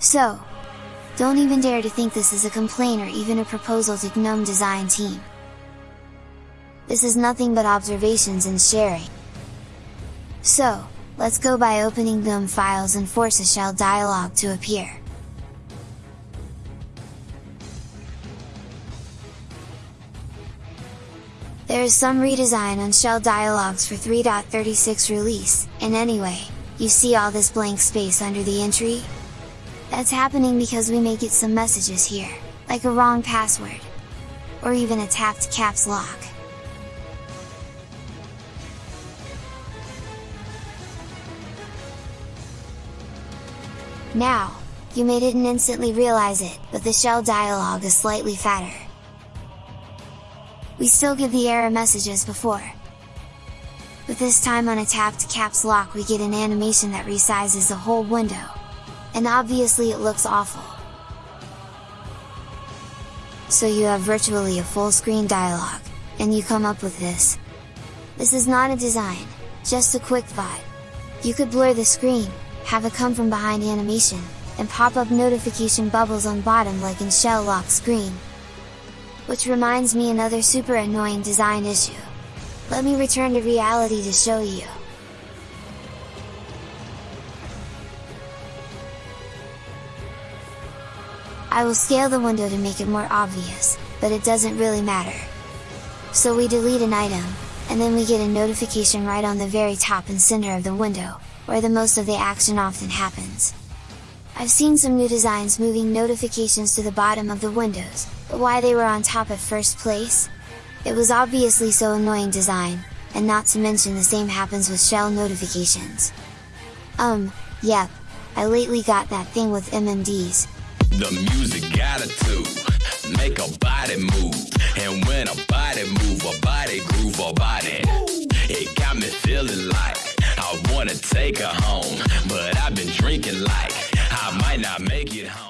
So, don't even dare to think this is a complaint or even a proposal to GNOME design team. This is nothing but observations and sharing. So, let's go by opening GNOME files and force a shell dialog to appear. There is some redesign on shell dialogs for 3.36 release, and anyway, you see all this blank space under the entry? That's happening because we may get some messages here, like a wrong password, or even a tapped caps lock. Now, you may didn't instantly realize it, but the shell dialog is slightly fatter. We still get the error messages before. But this time on a tapped caps lock we get an animation that resizes the whole window. And obviously it looks awful. So you have virtually a full screen dialog, and you come up with this. This is not a design, just a quick thought. You could blur the screen, have a come from behind animation, and pop up notification bubbles on bottom like in shell lock screen. Which reminds me another super annoying design issue. Let me return to reality to show you. I will scale the window to make it more obvious, but it doesn't really matter. So we delete an item, and then we get a notification right on the very top and center of the window, where the most of the action often happens. I've seen some new designs moving notifications to the bottom of the windows, but why they were on top at first place? It was obviously so annoying design, and not to mention the same happens with shell notifications. Um, yep, I lately got that thing with MMDs. The music got it too, make a body move, and when a body move, a body groove, a body, it got me feeling like I wanna take her home, but I've been drinking like I might not make it home.